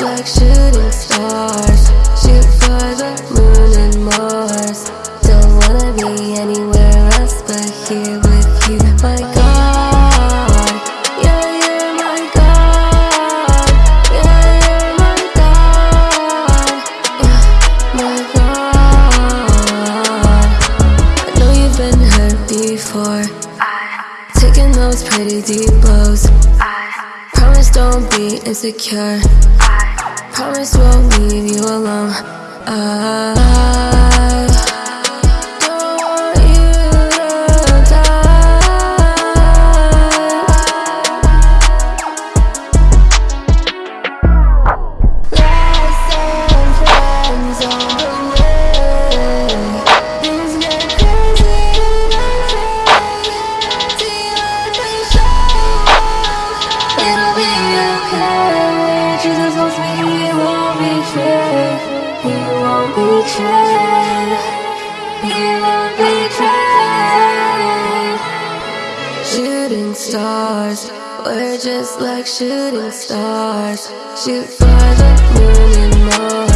Like shooting stars. Shoot for the moon and Mars. Don't wanna be anywhere else but here with you. My God, yeah, you're my God. Yeah, you're my God, yeah, my God. I know you've been hurt before. Taking those pretty deep blows. Don't be insecure Promise won't leave you alone betray Shooting stars We're just like shooting stars. Shoot for the moon and Mars